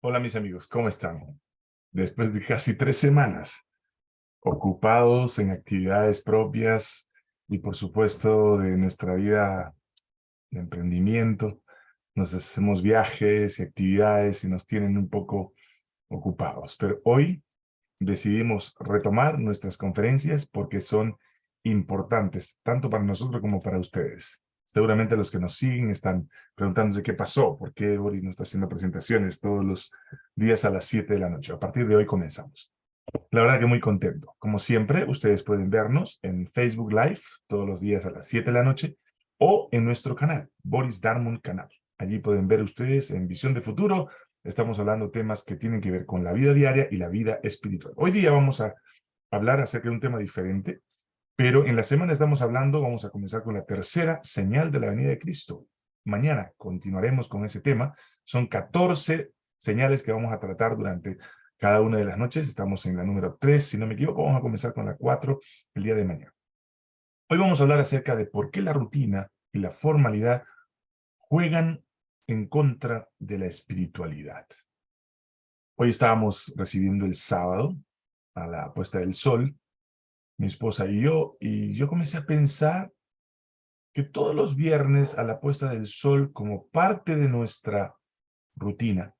Hola mis amigos, ¿cómo están? Después de casi tres semanas ocupados en actividades propias y por supuesto de nuestra vida de emprendimiento, nos hacemos viajes y actividades y nos tienen un poco ocupados. Pero hoy decidimos retomar nuestras conferencias porque son importantes, tanto para nosotros como para ustedes. Seguramente los que nos siguen están preguntándose qué pasó, por qué Boris no está haciendo presentaciones todos los días a las 7 de la noche. A partir de hoy comenzamos. La verdad que muy contento. Como siempre, ustedes pueden vernos en Facebook Live todos los días a las 7 de la noche o en nuestro canal, Boris Darmon Canal. Allí pueden ver ustedes en Visión de Futuro. Estamos hablando temas que tienen que ver con la vida diaria y la vida espiritual. Hoy día vamos a hablar acerca de un tema diferente pero en la semana estamos hablando, vamos a comenzar con la tercera señal de la venida de Cristo. Mañana continuaremos con ese tema. Son 14 señales que vamos a tratar durante cada una de las noches. Estamos en la número 3, si no me equivoco, vamos a comenzar con la 4 el día de mañana. Hoy vamos a hablar acerca de por qué la rutina y la formalidad juegan en contra de la espiritualidad. Hoy estábamos recibiendo el sábado a la puesta del sol mi esposa y yo, y yo comencé a pensar que todos los viernes a la puesta del sol, como parte de nuestra rutina,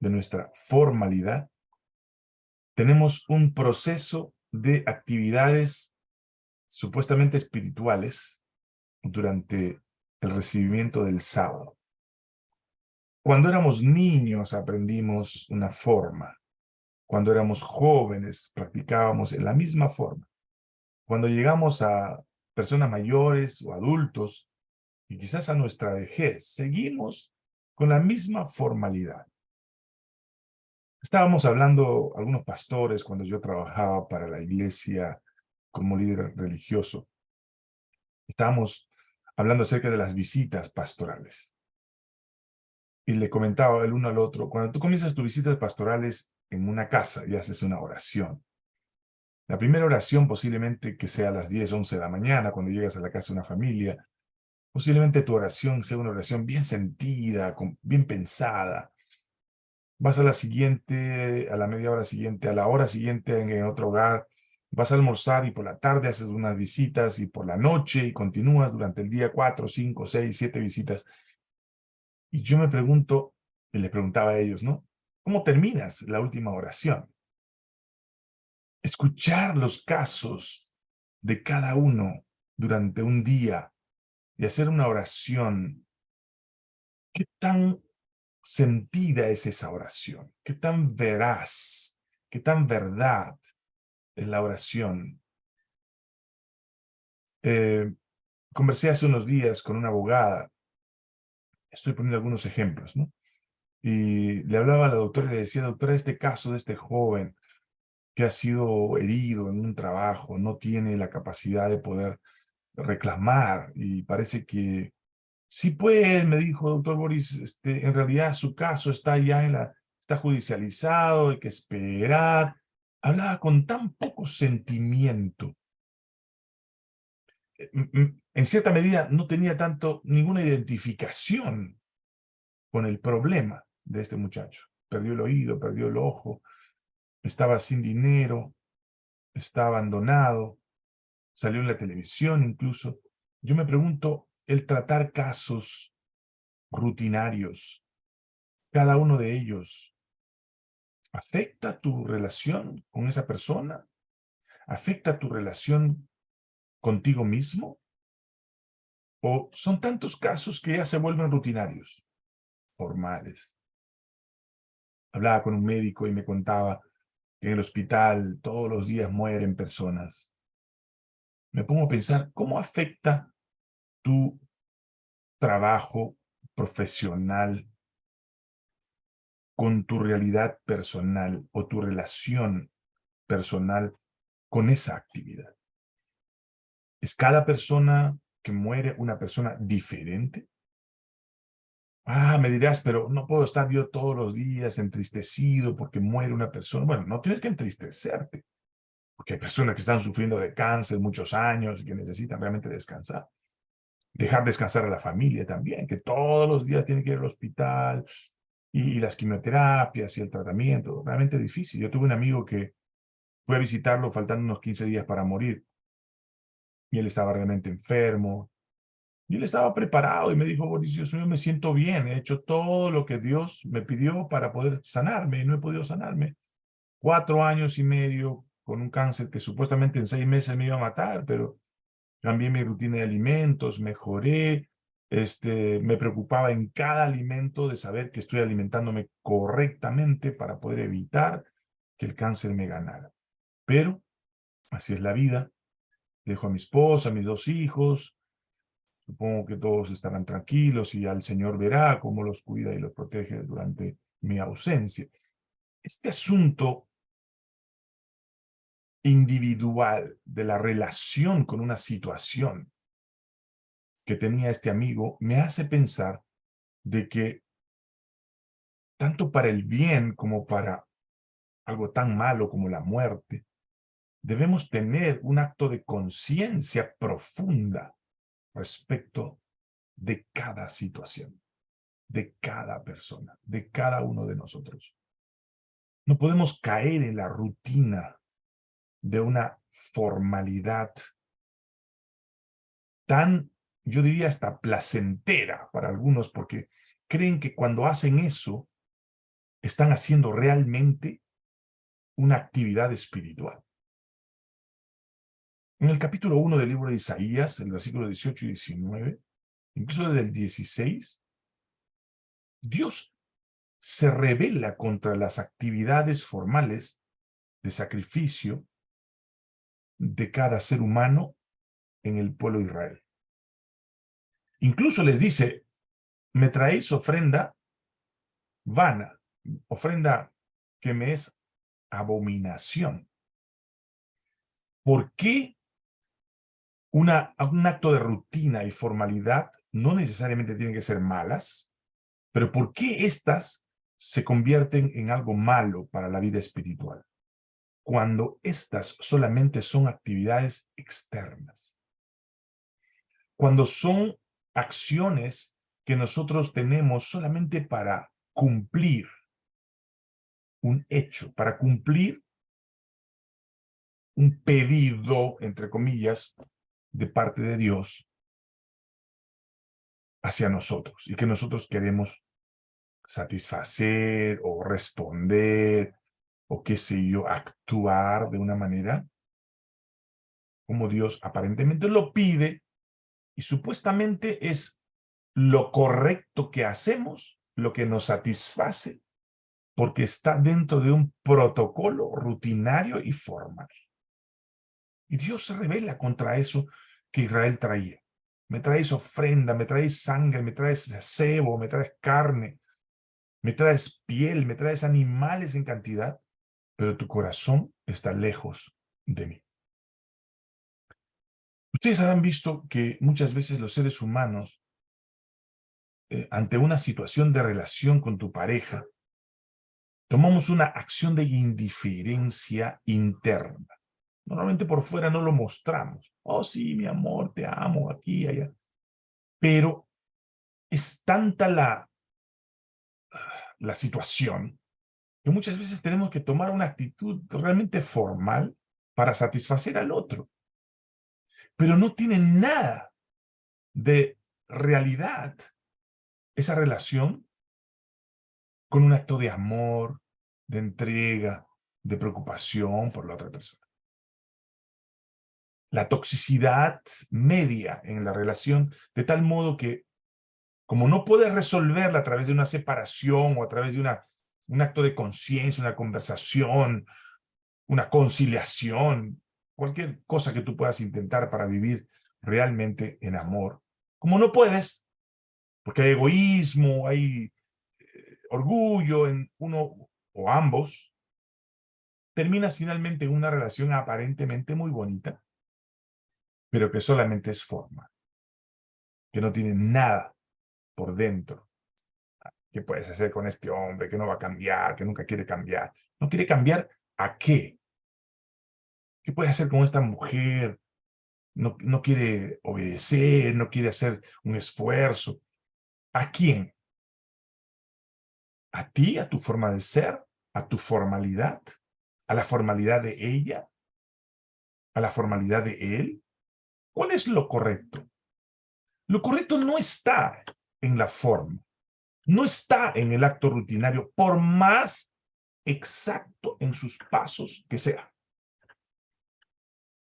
de nuestra formalidad, tenemos un proceso de actividades supuestamente espirituales durante el recibimiento del sábado. Cuando éramos niños aprendimos una forma. Cuando éramos jóvenes practicábamos la misma forma. Cuando llegamos a personas mayores o adultos, y quizás a nuestra vejez, seguimos con la misma formalidad. Estábamos hablando, algunos pastores, cuando yo trabajaba para la iglesia como líder religioso, estábamos hablando acerca de las visitas pastorales. Y le comentaba el uno al otro, cuando tú comienzas tus visitas pastorales en una casa y haces una oración, la primera oración posiblemente que sea a las 10, 11 de la mañana, cuando llegas a la casa de una familia. Posiblemente tu oración sea una oración bien sentida, bien pensada. Vas a la siguiente, a la media hora siguiente, a la hora siguiente en, otro hogar. Vas a almorzar y por la tarde haces unas visitas y por la noche y continúas durante el día cuatro, cinco, seis, siete visitas. Y yo me pregunto, y les preguntaba a ellos, ¿no? ¿Cómo terminas la última oración? Escuchar los casos de cada uno durante un día y hacer una oración, ¿qué tan sentida es esa oración? ¿Qué tan veraz? ¿Qué tan verdad es la oración? Eh, conversé hace unos días con una abogada, estoy poniendo algunos ejemplos, ¿no? Y le hablaba a la doctora y le decía, doctora, este caso de este joven, que ha sido herido en un trabajo, no tiene la capacidad de poder reclamar y parece que sí puede, me dijo doctor Boris, este, en realidad su caso está ya en la, está judicializado, hay que esperar. Hablaba con tan poco sentimiento. Eh, en cierta medida no tenía tanto, ninguna identificación con el problema de este muchacho. Perdió el oído, perdió el ojo, estaba sin dinero, está abandonado, salió en la televisión incluso. Yo me pregunto, el tratar casos rutinarios, cada uno de ellos, ¿afecta tu relación con esa persona? ¿Afecta tu relación contigo mismo? ¿O son tantos casos que ya se vuelven rutinarios, formales? Hablaba con un médico y me contaba en el hospital todos los días mueren personas. Me pongo a pensar, ¿cómo afecta tu trabajo profesional con tu realidad personal o tu relación personal con esa actividad? ¿Es cada persona que muere una persona diferente? Ah, me dirás, pero no puedo estar yo todos los días entristecido porque muere una persona. Bueno, no tienes que entristecerte, porque hay personas que están sufriendo de cáncer muchos años y que necesitan realmente descansar. Dejar descansar a la familia también, que todos los días tiene que ir al hospital, y, las quimioterapias y el tratamiento, realmente difícil. Yo tuve un amigo que fue a visitarlo faltando unos 15 días para morir. Y él estaba realmente enfermo. Y él estaba preparado y me dijo, Boris, yo me siento bien, he hecho todo lo que Dios me pidió para poder sanarme y no he podido sanarme. Cuatro años y medio con un cáncer que supuestamente en seis meses me iba a matar, pero cambié mi rutina de alimentos, mejoré, este, me preocupaba en cada alimento de saber que estoy alimentándome correctamente para poder evitar que el cáncer me ganara. Pero, así es la vida, dejo a mi esposa, a mis dos hijos, supongo que todos estarán tranquilos y al Señor verá cómo los cuida y los protege durante mi ausencia. Este asunto individual de la relación con una situación que tenía este amigo me hace pensar de que tanto para el bien como para algo tan malo como la muerte, debemos tener un acto de conciencia profunda respecto de cada situación, de cada persona, de cada uno de nosotros. No podemos caer en la rutina de una formalidad tan, yo diría hasta placentera para algunos, porque creen que cuando hacen eso, están haciendo realmente una actividad espiritual. En el capítulo 1 del libro de Isaías, el versículo 18 y 19, incluso desde el 16, Dios se revela contra las actividades formales de sacrificio de cada ser humano en el pueblo de Israel. Incluso les dice, me traéis ofrenda vana, ofrenda que me es abominación. ¿Por qué una, un acto de rutina y formalidad no necesariamente tienen que ser malas? Pero ¿por qué estas se convierten en algo malo para la vida espiritual? cuando estas solamente son actividades externas. Cuando son acciones que nosotros tenemos solamente para cumplir un hecho, para cumplir un pedido, entre comillas, de parte de Dios hacia nosotros y que nosotros queremos satisfacer o responder o qué sé yo, actuar de una manera como Dios aparentemente lo pide y supuestamente es lo correcto que hacemos, lo que nos satisface, porque está dentro de un protocolo rutinario y formal. Y Dios se revela contra eso que Israel traía. Me traes ofrenda, me traes sangre, me traes cebo, me traes carne, me traes piel, me traes animales en cantidad, pero tu corazón está lejos de mí. Ustedes habrán visto que muchas veces los seres humanos, eh, ante una situación de relación con tu pareja, tomamos una acción de indiferencia interna. Normalmente por fuera no lo mostramos. Oh, sí, mi amor, te amo, aquí, allá. Pero es tanta la, la situación que muchas veces tenemos que tomar una actitud realmente formal para satisfacer al otro. Pero no tiene nada de realidad esa relación con un acto de amor, de entrega, de preocupación por la otra persona. La toxicidad media en la relación, de tal modo que, como no puedes resolverla a través de una separación o a través de una un acto de conciencia, una conversación, una conciliación, cualquier cosa que tú puedas intentar para vivir realmente en amor. Como no puedes, porque hay egoísmo, hay eh, orgullo en uno o ambos, terminas finalmente en una relación aparentemente muy bonita, pero que solamente es forma, que no tiene nada por dentro ¿Qué puedes hacer con este hombre que no va a cambiar, que nunca quiere cambiar? ¿No quiere cambiar a qué? ¿Qué puedes hacer con esta mujer? No, no quiere obedecer, no quiere hacer un esfuerzo. ¿A quién? ¿A ti, a tu forma de ser? ¿A tu formalidad? ¿A la formalidad de ella? ¿A la formalidad de él? ¿Cuál es lo correcto? Lo correcto no está en la forma, no está en el acto rutinario, por más exacto en sus pasos que sea.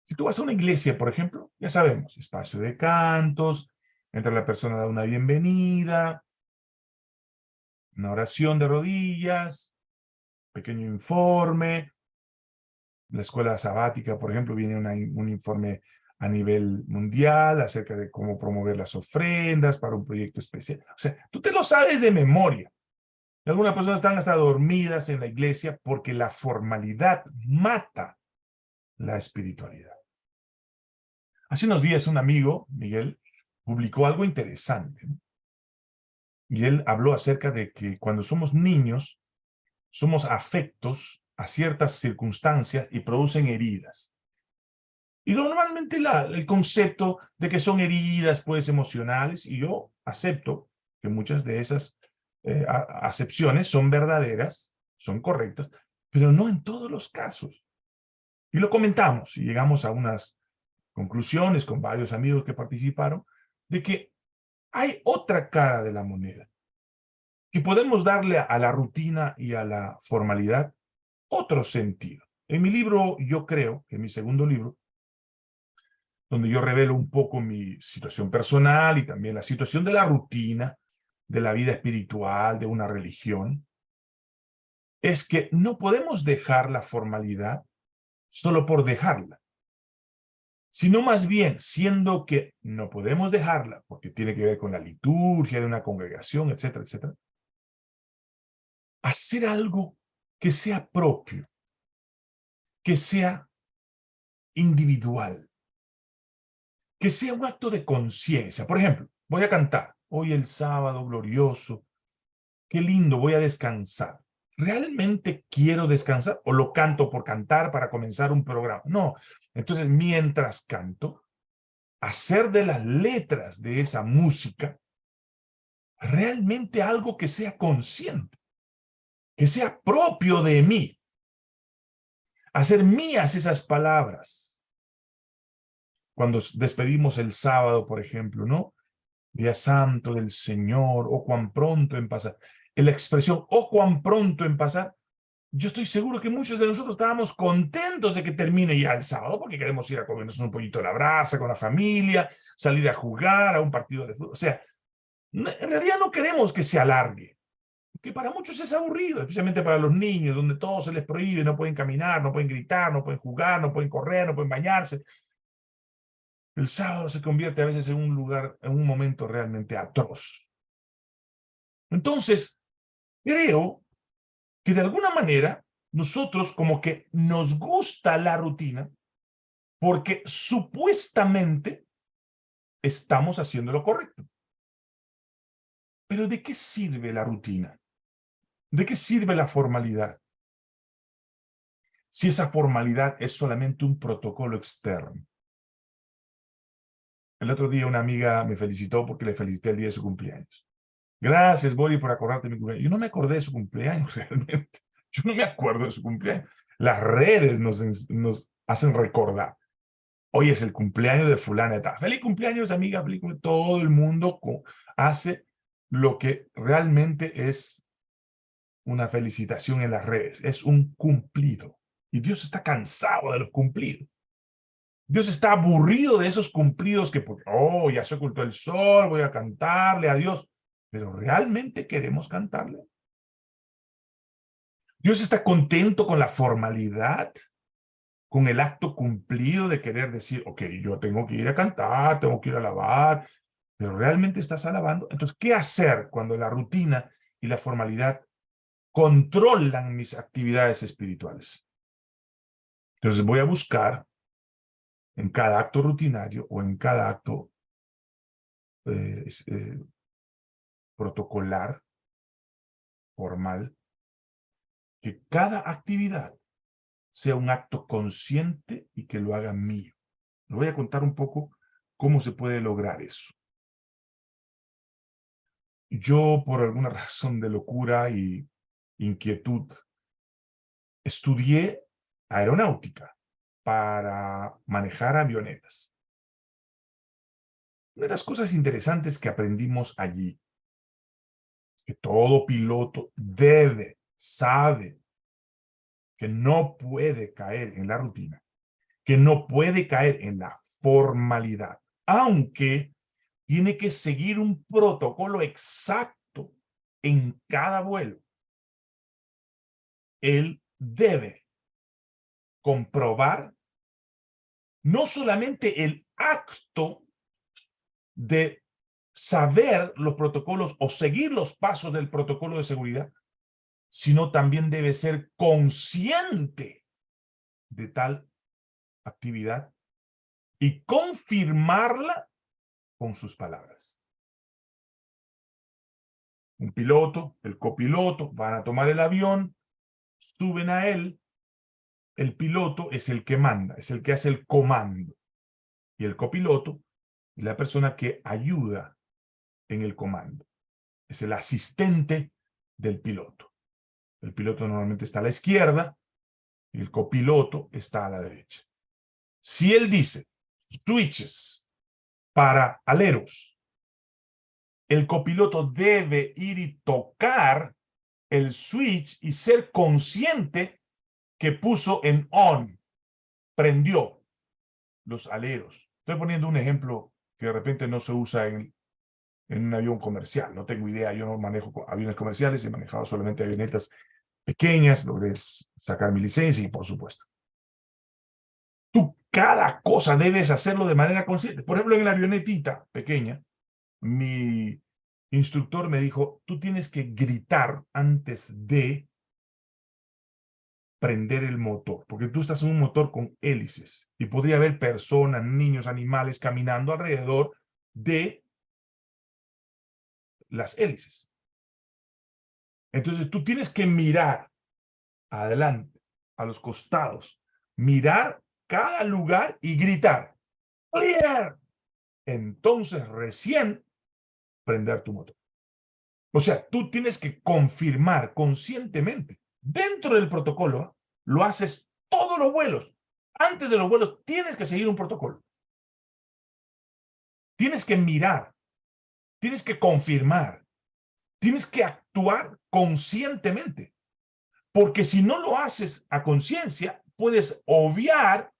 Si tú vas a una iglesia, por ejemplo, ya sabemos, espacio de cantos, entra la persona, da una bienvenida, una oración de rodillas, pequeño informe. La escuela sabática, por ejemplo, viene un informe a nivel mundial acerca de cómo promover las ofrendas para un proyecto especial. O sea, tú te lo sabes de memoria. Algunas personas están hasta dormidas en la iglesia porque la formalidad mata la espiritualidad. Hace unos días un amigo, Miguel, publicó algo interesante. Y él habló acerca de que cuando somos niños, somos afectos a ciertas circunstancias y producen heridas. Y normalmente el concepto de que son heridas, pues, emocionales, y yo acepto que muchas de esas eh, acepciones son verdaderas, son correctas, pero no en todos los casos. Y lo comentamos y llegamos a unas conclusiones con varios amigos que participaron, de que hay otra cara de la moneda, que podemos darle a la rutina y a la formalidad otro sentido. En mi libro, yo creo, en mi segundo libro, donde yo revelo un poco mi situación personal y también la situación de la rutina, de la vida espiritual, de una religión, es que no podemos dejar la formalidad solo por dejarla, sino más bien, siendo que no podemos dejarla, porque tiene que ver con la liturgia de una congregación, etcétera, etcétera, hacer algo que sea propio, que sea individual, que sea un acto de conciencia. Por ejemplo, voy a cantar, hoy el sábado glorioso, qué lindo, voy a descansar. ¿Realmente quiero descansar o lo canto por cantar para comenzar un programa? No, entonces, mientras canto, hacer de las letras de esa música realmente algo que sea consciente, que sea propio de mí. Hacer mías esas palabras. Cuando despedimos el sábado, por ejemplo, ¿no? Día santo del Señor, o cuán pronto en pasar. La expresión, o cuán pronto en pasar, yo estoy seguro que muchos de nosotros estábamos contentos de que termine ya el sábado, porque queremos ir a comernos un poquito de la brasa con la familia, salir a jugar a un partido de fútbol. O sea, en realidad no queremos que se alargue, que para muchos es aburrido, especialmente para los niños, donde todo se les prohíbe, no pueden caminar, no pueden gritar, no pueden jugar, no pueden correr, no pueden bañarse. El sábado se convierte a veces en un lugar, en un momento realmente atroz. Entonces, creo que de alguna manera nosotros como que nos gusta la rutina porque supuestamente estamos haciendo lo correcto. Pero ¿de qué sirve la rutina? ¿De qué sirve la formalidad? Si esa formalidad es solamente un protocolo externo. El otro día una amiga me felicitó porque le felicité el día de su cumpleaños. Gracias, Bori, por acordarte de mi cumpleaños. Yo no me acordé de su cumpleaños realmente. Yo no me acuerdo de su cumpleaños. Las redes nos, hacen recordar. Hoy es el cumpleaños de fulana. Feliz cumpleaños, amiga. Feliz cumpleaños. Todo el mundo hace lo que realmente es una felicitación en las redes. Es un cumplido. Y Dios está cansado de los cumplidos. Dios está aburrido de esos cumplidos que, porque, oh, ya se ocultó el sol, voy a cantarle a Dios pero ¿realmente queremos cantarle? Dios está contento con la formalidad, con el acto cumplido de querer decir, ok, yo tengo que ir a cantar, tengo que ir a alabar, pero ¿realmente estás alabando? Entonces, ¿qué hacer cuando la rutina y la formalidad controlan mis actividades espirituales? Entonces voy a buscar en cada acto rutinario o en cada acto eh, eh, protocolar, formal, que cada actividad sea un acto consciente y que lo haga mío. Le voy a contar un poco cómo se puede lograr eso. Yo, por alguna razón de locura y inquietud, estudié aeronáutica para manejar avionetas. Una de las cosas interesantes que aprendimos allí, que todo piloto debe, sabe, que no puede caer en la rutina, que no puede caer en la formalidad, aunque tiene que seguir un protocolo exacto en cada vuelo. Él debe comprobar no solamente el acto de saber los protocolos o seguir los pasos del protocolo de seguridad, sino también debe ser consciente de tal actividad y confirmarla con sus palabras. Un piloto, el copiloto, van a tomar el avión, suben a él, el piloto es el que manda, es el que hace el comando. Y el copiloto es la persona que ayuda en el comando. Es el asistente del piloto. El piloto normalmente está a la izquierda y el copiloto está a la derecha. Si él dice switches para aleros, el copiloto debe ir y tocar el switch y ser consciente que puso en on, prendió los aleros. Estoy poniendo un ejemplo que de repente no se usa en, en un avión comercial. No tengo idea, yo no manejo aviones comerciales, he manejado solamente avionetas pequeñas, logré sacar mi licencia y por supuesto. Tú cada cosa debes hacerlo de manera consciente. Por ejemplo, en la avionetita pequeña, mi instructor me dijo, tú tienes que gritar antes de prender el motor, porque tú estás en un motor con hélices y podría haber personas, niños, animales caminando alrededor de las hélices. Entonces tú tienes que mirar adelante, a los costados, mirar cada lugar y gritar, ¡Clear! Entonces recién prender tu motor. O sea, tú tienes que confirmar conscientemente, dentro del protocolo, lo haces todos los vuelos. Antes de los vuelos tienes que seguir un protocolo. Tienes que mirar, tienes que confirmar, tienes que actuar conscientemente. Porque si no lo haces a conciencia, puedes obviar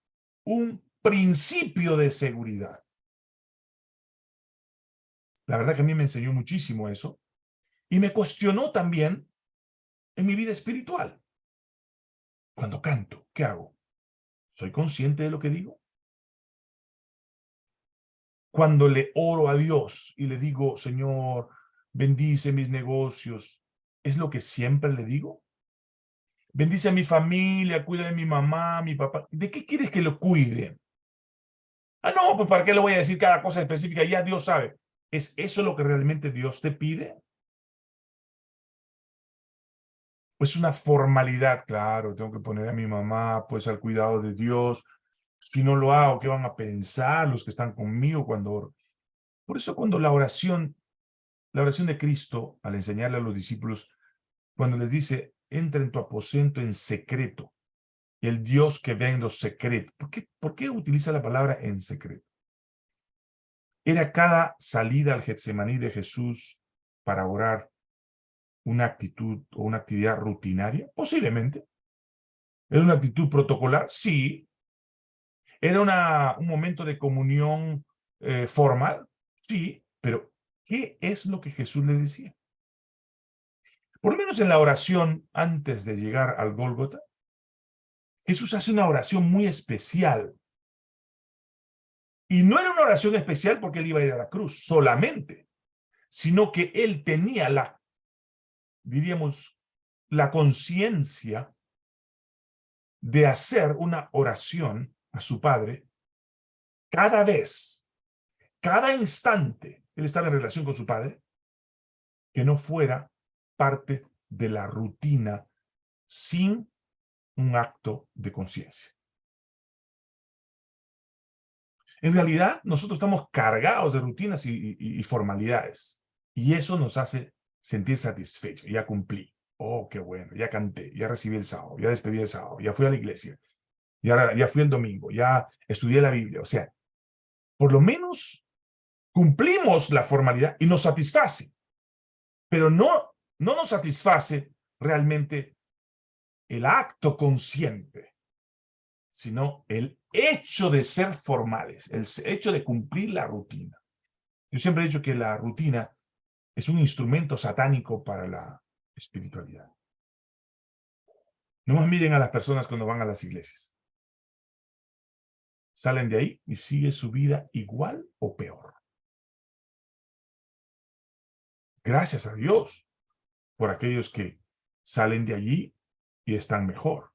un principio de seguridad. La verdad que a mí me enseñó muchísimo eso. Y me cuestionó también en mi vida espiritual. Cuando canto, ¿qué hago? ¿Soy consciente de lo que digo? Cuando le oro a Dios y le digo, Señor, bendice mis negocios, ¿es lo que siempre le digo? Bendice a mi familia, cuida de mi mamá, mi papá. ¿De qué quieres que lo cuide? Ah, no, pues ¿para qué le voy a decir cada cosa específica? Ya Dios sabe. ¿Es eso lo que realmente Dios te pide? Pues una formalidad, claro, tengo que poner a mi mamá pues al cuidado de Dios. Si no lo hago, ¿qué van a pensar los que están conmigo cuando Por eso cuando la oración, la oración de Cristo, al enseñarle a los discípulos, cuando les dice, entra en tu aposento en secreto. El Dios que ve en los secretos. ¿Por qué, ¿Por qué utiliza la palabra en secreto? ¿Era cada salida al Getsemaní de Jesús para orar una actitud o una actividad rutinaria? Posiblemente. ¿Era una actitud protocolar? Sí. ¿Era una, un momento de comunión eh, formal? Sí. Pero, ¿qué es lo que Jesús le decía? Por lo menos en la oración antes de llegar al Gólgota, Jesús hace una oración muy especial. Y no era una oración especial porque él iba a ir a la cruz solamente, sino que él tenía la, diríamos, la conciencia de hacer una oración a su Padre cada vez, cada instante, él estaba en relación con su Padre, que no fuera parte de la rutina sin un acto de conciencia. En realidad, nosotros estamos cargados de rutinas y, formalidades. Y eso nos hace sentir satisfechos. Ya cumplí. Oh, qué bueno, ya canté, ya recibí el sábado, ya despedí el sábado, ya fui a la iglesia, ya, ya fui el domingo, ya estudié la Biblia. O sea, por lo menos cumplimos la formalidad y nos satisface. Pero no, no nos satisface realmente el acto consciente, sino el hecho de ser formales, el hecho de cumplir la rutina. Yo siempre he dicho que la rutina es un instrumento satánico para la espiritualidad. No más miren a las personas cuando van a las iglesias. Salen de ahí y sigue su vida igual o peor. Gracias a Dios por aquellos que salen de allí y están mejor.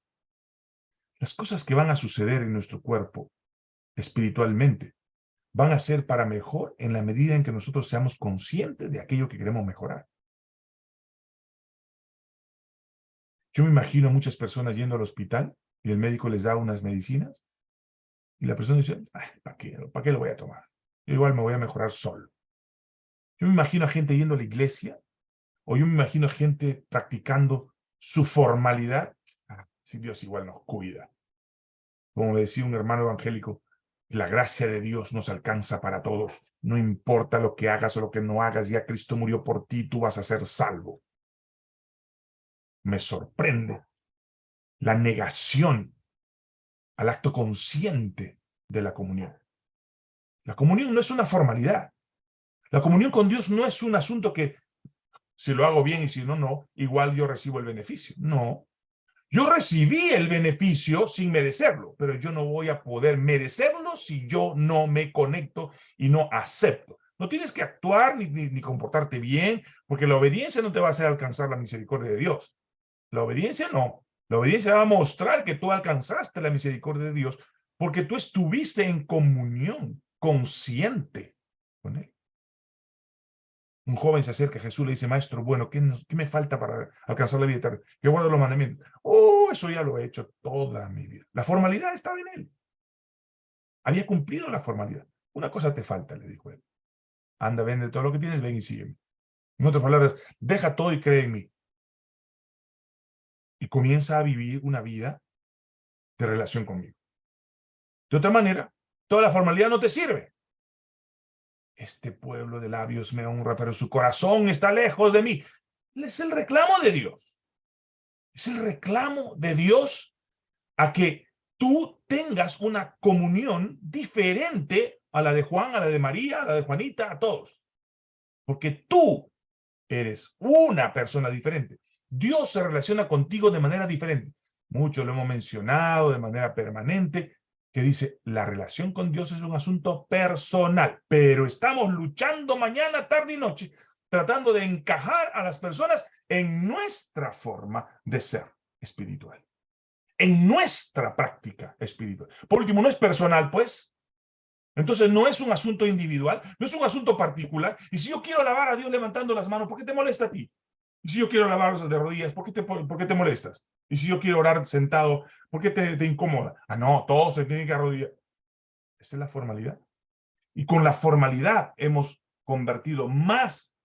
Las cosas que van a suceder en nuestro cuerpo espiritualmente van a ser para mejor en la medida en que nosotros seamos conscientes de aquello que queremos mejorar. Yo me imagino muchas personas yendo al hospital y el médico les da unas medicinas y la persona dice, ¿para qué, ¿para qué lo voy a tomar? Yo igual me voy a mejorar solo. Yo me imagino a gente yendo a la iglesia o yo me imagino a gente practicando su formalidad. Ah, si Dios igual nos cuida. Como decía un hermano evangélico, la gracia de Dios nos alcanza para todos. No importa lo que hagas o lo que no hagas, ya Cristo murió por ti, tú vas a ser salvo me sorprende la negación al acto consciente de la comunión. La comunión no es una formalidad. La comunión con Dios no es un asunto que si lo hago bien y si no, no, igual yo recibo el beneficio. No. Yo recibí el beneficio sin merecerlo, pero yo no voy a poder merecerlo si yo no me conecto y no acepto. No tienes que actuar ni, comportarte bien, porque la obediencia no te va a hacer alcanzar la misericordia de Dios. La obediencia no. La obediencia va a mostrar que tú alcanzaste la misericordia de Dios porque tú estuviste en comunión consciente con Él. Un joven se acerca a Jesús y le dice, maestro, bueno, ¿qué, me falta para alcanzar la vida eterna? Que guardo los mandamientos. Oh, eso ya lo he hecho toda mi vida. La formalidad estaba en él. Había cumplido la formalidad. Una cosa te falta, le dijo él. Anda, vende todo lo que tienes, ven y sígueme. En otras palabras, deja todo y cree en mí y comienza a vivir una vida de relación conmigo. De otra manera, toda la formalidad no te sirve. Este pueblo de labios me honra, pero su corazón está lejos de mí. Es el reclamo de Dios. Es el reclamo de Dios a que tú tengas una comunión diferente a la de Juan, a la de María, a la de Juanita, a todos. Porque tú eres una persona diferente. Dios se relaciona contigo de manera diferente. Mucho lo hemos mencionado de manera permanente, que dice, la relación con Dios es un asunto personal, pero estamos luchando mañana, tarde y noche, tratando de encajar a las personas en nuestra forma de ser espiritual, en nuestra práctica espiritual. Por último, no es personal, pues. Entonces no es un asunto individual, no es un asunto particular. Y si yo quiero alabar a Dios levantando las manos, ¿por qué te molesta a ti? Y si yo quiero lavar de rodillas, ¿por qué, te, ¿por qué te molestas? Y si yo quiero orar sentado, ¿por qué te, te incomoda? Ah, no, todo se tiene que arrodillar. Esa es la formalidad. Y con la formalidad hemos convertido más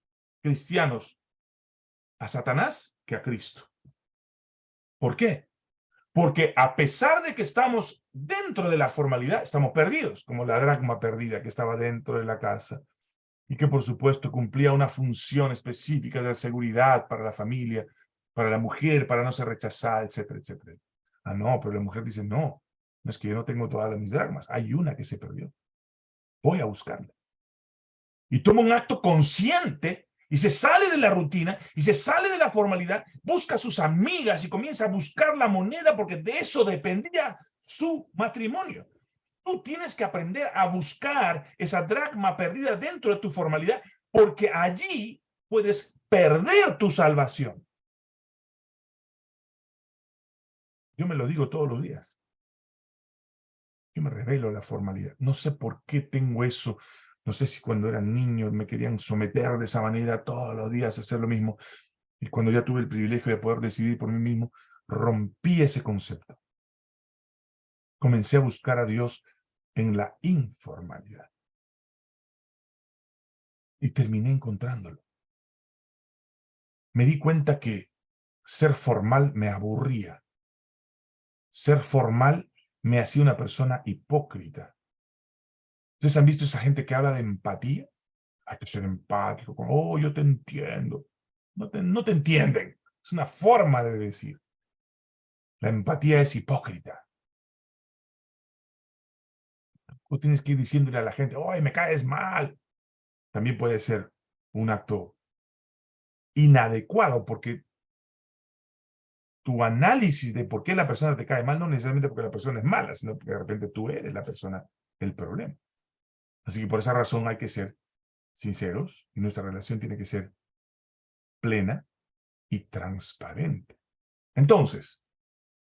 cristianos a Satanás que a Cristo. ¿Por qué? Porque a pesar de que estamos dentro de la formalidad, estamos perdidos, como la dracma perdida que estaba dentro de la casa y que por supuesto cumplía una función específica de seguridad para la familia, para la mujer, para no ser rechazada, etcétera, etcétera. Ah, no, pero la mujer dice, no, no es que yo no tengo todas mis dragmas, hay una que se perdió. Voy a buscarla. Y toma un acto consciente y se sale de la rutina y se sale de la formalidad, busca a sus amigas y comienza a buscar la moneda porque de eso dependía su matrimonio. Tú tienes que aprender a buscar esa dracma perdida dentro de tu formalidad, porque allí puedes perder tu salvación. Yo me lo digo todos los días. Yo me revelo la formalidad. No sé por qué tengo eso. No sé si cuando era niño me querían someter de esa manera todos los días a hacer lo mismo. Y cuando ya tuve el privilegio de poder decidir por mí mismo, rompí ese concepto comencé a buscar a Dios en la informalidad. Y terminé encontrándolo. Me di cuenta que ser formal me aburría. Ser formal me hacía una persona hipócrita. ¿Ustedes han visto esa gente que habla de empatía? Hay que ser empático. Oh, yo te entiendo. No te, no te entienden. Es una forma de decir. La empatía es hipócrita. Tú tienes que ir diciéndole a la gente, ¡ay, me caes mal! También puede ser un acto inadecuado porque tu análisis de por qué la persona te cae mal no necesariamente porque la persona es mala, sino porque de repente tú eres la persona del problema. Así que por esa razón hay que ser sinceros y nuestra relación tiene que ser plena y transparente. Entonces,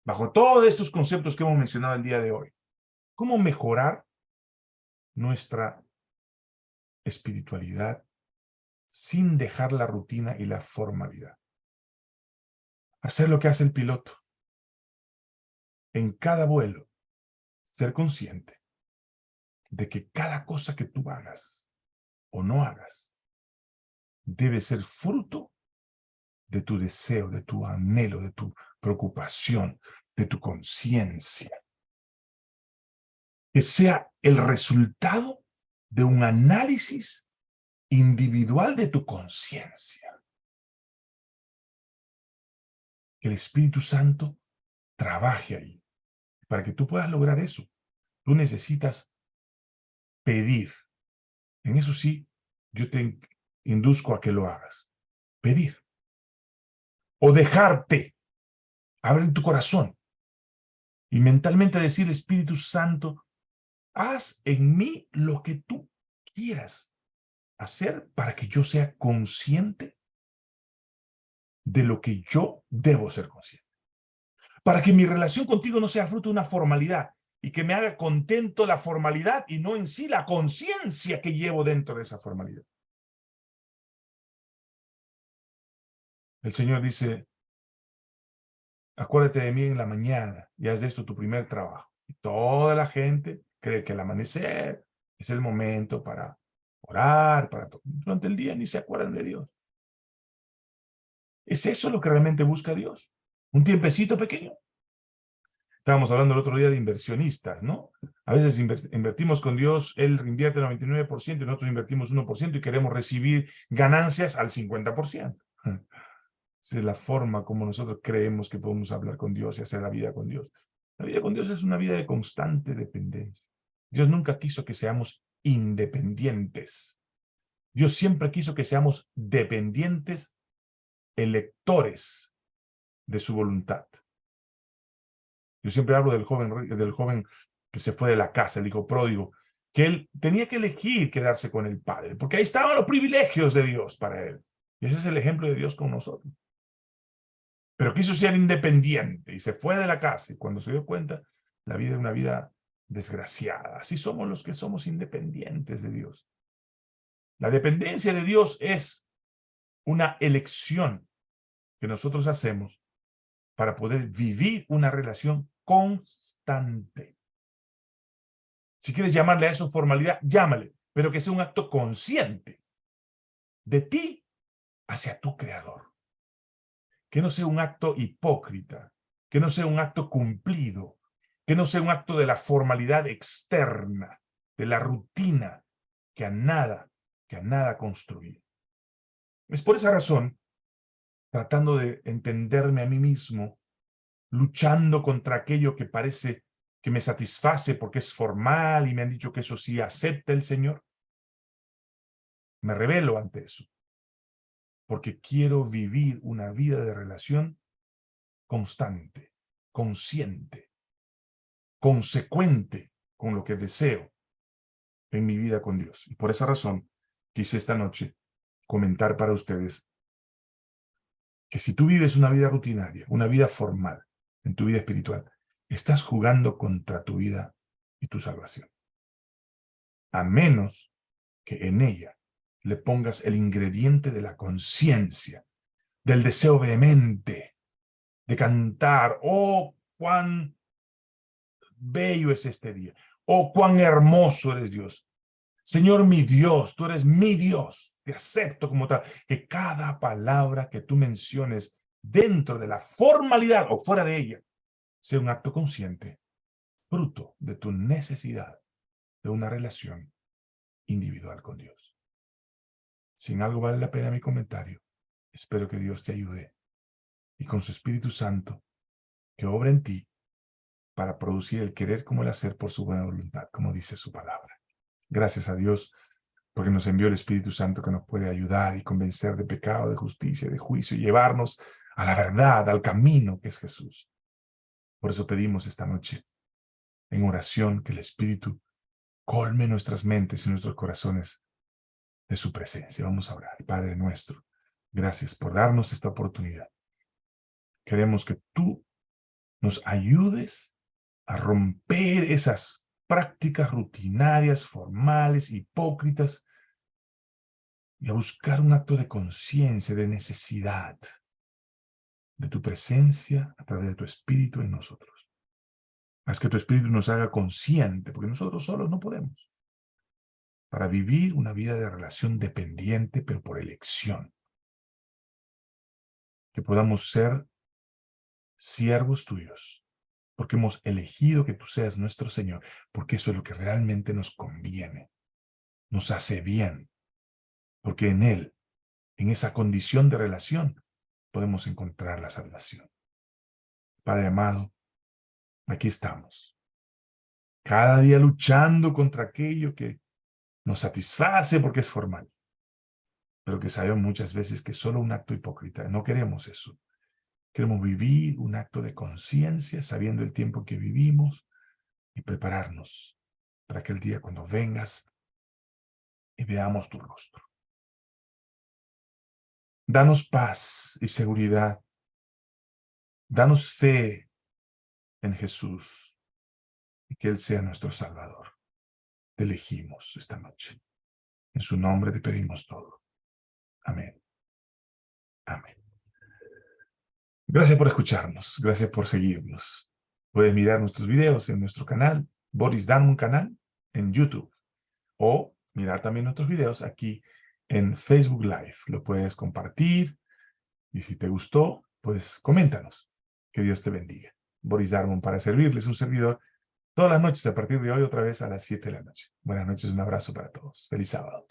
bajo todos estos conceptos que hemos mencionado el día de hoy, ¿cómo mejorar nuestra espiritualidad sin dejar la rutina y la formalidad? Hacer lo que hace el piloto. En cada vuelo, ser consciente de que cada cosa que tú hagas o no hagas debe ser fruto de tu deseo, de tu anhelo, de tu preocupación, de tu conciencia. Que sea el resultado de un análisis individual de tu conciencia. Que el Espíritu Santo trabaje ahí. Para que tú puedas lograr eso, tú necesitas pedir. En eso sí, yo te induzco a que lo hagas. Pedir o dejarte abrir tu corazón y mentalmente decir, Espíritu Santo, haz en mí lo que tú quieras hacer para que yo sea consciente de lo que yo debo ser consciente. Para que mi relación contigo no sea fruto de una formalidad y que me haga contento la formalidad y no en sí la conciencia que llevo dentro de esa formalidad. El Señor dice, acuérdate de mí en la mañana y haz de esto tu primer trabajo. Y toda la gente cree que el amanecer es el momento para orar, para durante el día ni se acuerdan de Dios. ¿Es eso lo que realmente busca Dios? ¿Un tiempecito pequeño? Estábamos hablando el otro día de inversionistas, ¿no? A veces invertimos con Dios, Él invierte el 99% y nosotros invertimos 1% y queremos recibir ganancias al 50%. Esa es la forma como nosotros creemos que podemos hablar con Dios y hacer la vida con Dios. La vida con Dios es una vida de constante dependencia. Dios nunca quiso que seamos independientes. Dios siempre quiso que seamos dependientes, electores de su voluntad. Yo siempre hablo del joven, del joven que se fue de la casa, el hijo pródigo, que él tenía que elegir quedarse con el padre, porque ahí estaban los privilegios de Dios para él. Y ese es el ejemplo de Dios con nosotros pero quiso ser independiente y se fue de la casa y cuando se dio cuenta, la vida era una vida desgraciada. Así somos los que somos independientes de Dios. La dependencia de Dios es una elección que nosotros hacemos para poder vivir una relación constante. Si quieres llamarle a eso formalidad, llámale, pero que sea un acto consciente de ti hacia tu creador que no sea un acto hipócrita, que no sea un acto cumplido, que no sea un acto de la formalidad externa, de la rutina, que a nada, que a nada construye. Es por esa razón, tratando de entenderme a mí mismo, luchando contra aquello que parece que me satisface porque es formal y me han dicho que eso sí acepta el Señor, me revelo ante eso porque quiero vivir una vida de relación constante, consciente, consecuente con lo que deseo en mi vida con Dios. Y por esa razón quise esta noche comentar para ustedes que si tú vives una vida rutinaria, una vida formal en tu vida espiritual, estás jugando contra tu vida y tu salvación. A menos que en ella le pongas el ingrediente de la conciencia, del deseo vehemente de cantar, oh, cuán bello es este día, oh, cuán hermoso eres Dios. Señor mi Dios, tú eres mi Dios, te acepto como tal, que cada palabra que tú menciones dentro de la formalidad o fuera de ella, sea un acto consciente, fruto de tu necesidad de una relación individual con Dios. Si en algo vale la pena mi comentario, espero que Dios te ayude y con su Espíritu Santo que obra en ti para producir el querer como el hacer por su buena voluntad, como dice su palabra. Gracias a Dios porque nos envió el Espíritu Santo que nos puede ayudar y convencer de pecado, de justicia, de juicio, y llevarnos a la verdad, al camino que es Jesús. Por eso pedimos esta noche, en oración, que el Espíritu colme nuestras mentes y nuestros corazones de su presencia. Vamos a orar. Padre nuestro, gracias por darnos esta oportunidad. Queremos que tú nos ayudes a romper esas prácticas rutinarias, formales, hipócritas, y a buscar un acto de conciencia, de necesidad de tu presencia a través de tu Espíritu en nosotros. Haz que tu Espíritu nos haga consciente, porque nosotros solos no podemos, para vivir una vida de relación dependiente, pero por elección. Que podamos ser siervos tuyos, porque hemos elegido que tú seas nuestro Señor, porque eso es lo que realmente nos conviene, nos hace bien, porque en Él, en esa condición de relación, podemos encontrar la salvación. Padre amado, aquí estamos. Cada día luchando contra aquello que nos satisface porque es formal, pero que sabemos muchas veces que es solo un acto hipócrita. No queremos eso. Queremos vivir un acto de conciencia, sabiendo el tiempo que vivimos y prepararnos para aquel día cuando vengas y veamos tu rostro. Danos paz y seguridad. Danos fe en Jesús y que Él sea nuestro Salvador. Te elegimos esta noche. En su nombre te pedimos todo. Amén. Amén. Gracias por escucharnos. Gracias por seguirnos. Puedes mirar nuestros videos en nuestro canal, Boris un Canal, en YouTube. O mirar también nuestros videos aquí en Facebook Live. Lo puedes compartir y si te gustó, pues coméntanos. Que Dios te bendiga. Boris Darmon para servirles, un servidor, todas las noches a partir de hoy otra vez a las 7 de la noche. Buenas noches, un abrazo para todos. Feliz sábado.